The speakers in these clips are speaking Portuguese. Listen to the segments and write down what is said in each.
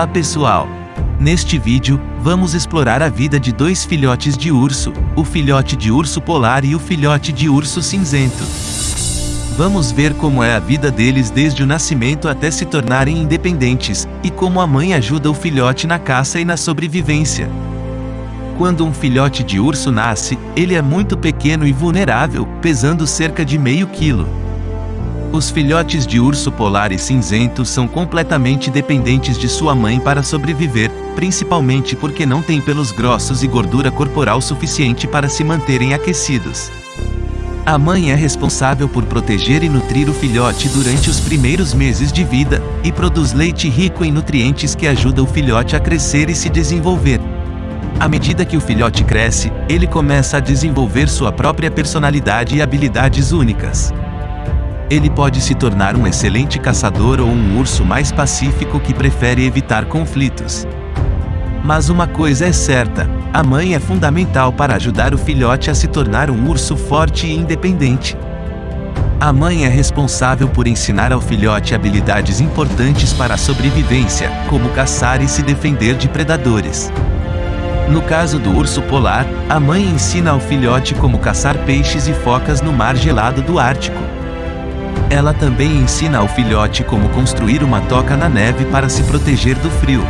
Olá pessoal! Neste vídeo, vamos explorar a vida de dois filhotes de urso, o filhote de urso polar e o filhote de urso cinzento. Vamos ver como é a vida deles desde o nascimento até se tornarem independentes, e como a mãe ajuda o filhote na caça e na sobrevivência. Quando um filhote de urso nasce, ele é muito pequeno e vulnerável, pesando cerca de meio quilo. Os filhotes de urso polar e cinzento são completamente dependentes de sua mãe para sobreviver, principalmente porque não têm pelos grossos e gordura corporal suficiente para se manterem aquecidos. A mãe é responsável por proteger e nutrir o filhote durante os primeiros meses de vida, e produz leite rico em nutrientes que ajuda o filhote a crescer e se desenvolver. À medida que o filhote cresce, ele começa a desenvolver sua própria personalidade e habilidades únicas ele pode se tornar um excelente caçador ou um urso mais pacífico que prefere evitar conflitos. Mas uma coisa é certa, a mãe é fundamental para ajudar o filhote a se tornar um urso forte e independente. A mãe é responsável por ensinar ao filhote habilidades importantes para a sobrevivência, como caçar e se defender de predadores. No caso do urso polar, a mãe ensina ao filhote como caçar peixes e focas no mar gelado do Ártico. Ela também ensina ao filhote como construir uma toca na neve para se proteger do frio.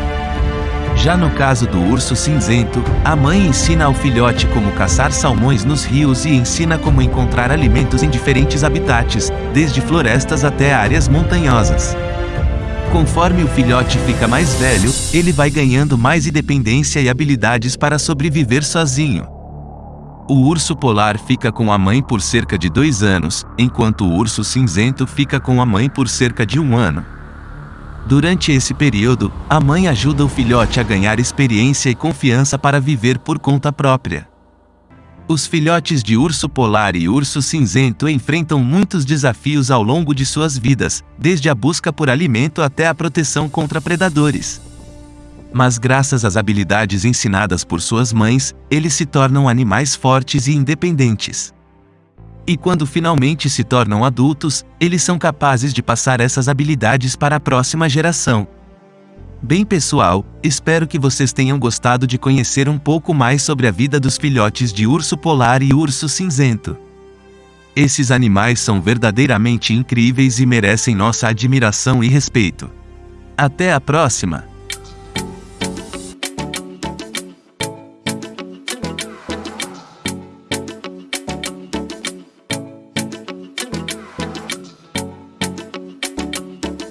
Já no caso do urso cinzento, a mãe ensina ao filhote como caçar salmões nos rios e ensina como encontrar alimentos em diferentes habitats, desde florestas até áreas montanhosas. Conforme o filhote fica mais velho, ele vai ganhando mais independência e habilidades para sobreviver sozinho. O urso polar fica com a mãe por cerca de dois anos, enquanto o urso cinzento fica com a mãe por cerca de um ano. Durante esse período, a mãe ajuda o filhote a ganhar experiência e confiança para viver por conta própria. Os filhotes de urso polar e urso cinzento enfrentam muitos desafios ao longo de suas vidas, desde a busca por alimento até a proteção contra predadores mas graças às habilidades ensinadas por suas mães, eles se tornam animais fortes e independentes. E quando finalmente se tornam adultos, eles são capazes de passar essas habilidades para a próxima geração. Bem pessoal, espero que vocês tenham gostado de conhecer um pouco mais sobre a vida dos filhotes de urso polar e urso cinzento. Esses animais são verdadeiramente incríveis e merecem nossa admiração e respeito. Até a próxima!